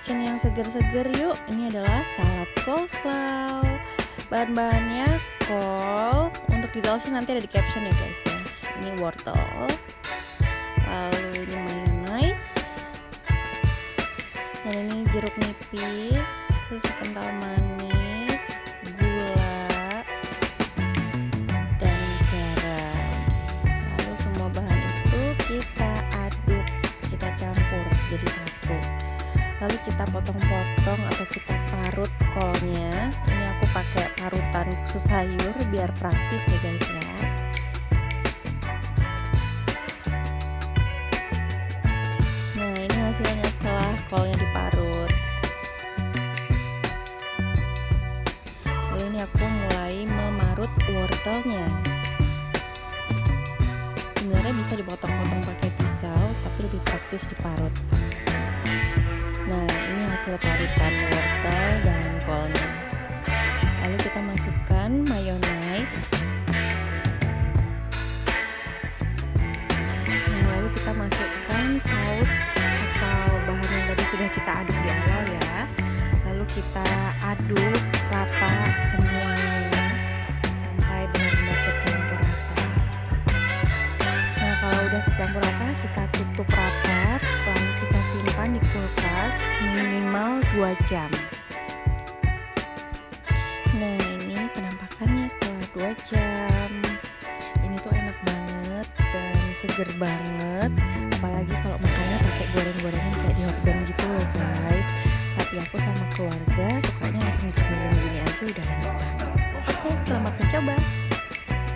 bikin yang seger-seger yuk. Ini adalah salad coleslaw. Bahan-bahannya kol. Untuk detailsnya nanti ada di caption ya guys ya. Ini wortel. Lalu ini mayonnaise. Dan ini jeruk nipis Susu kental manis Gula Dan garam. Lalu semua bahan itu kita aduk Kita campur jadi lalu kita potong-potong atau kita parut kolnya. Ini aku pakai parutan khusus sayur biar praktis ya guys ya. Nah ini hasilnya setelah kolnya diparut. Lalu ini aku mulai memarut wortelnya. Sebenarnya bisa dipotong-potong pakai pisau tapi lebih praktis diparut hasil parutan wortel dan kolnya. Lalu kita masukkan mayonnaise. Nah, lalu kita masukkan saus atau bahan yang sudah kita aduk di awal ya. Lalu kita aduk rata semuanya sampai benar-benar tercampur rata. Nah, kalau udah tercampur rata, kita tutup rapat, minimal 2 jam. Nah ini penampakannya setelah 2 jam. Ini tuh enak banget dan seger banget. Apalagi kalau makannya pakai goreng-gorengan kayak di hotdog gitu loh guys. Tapi aku sama keluarga sukanya langsung dicemilin gini aja udah enak oke selamat mencoba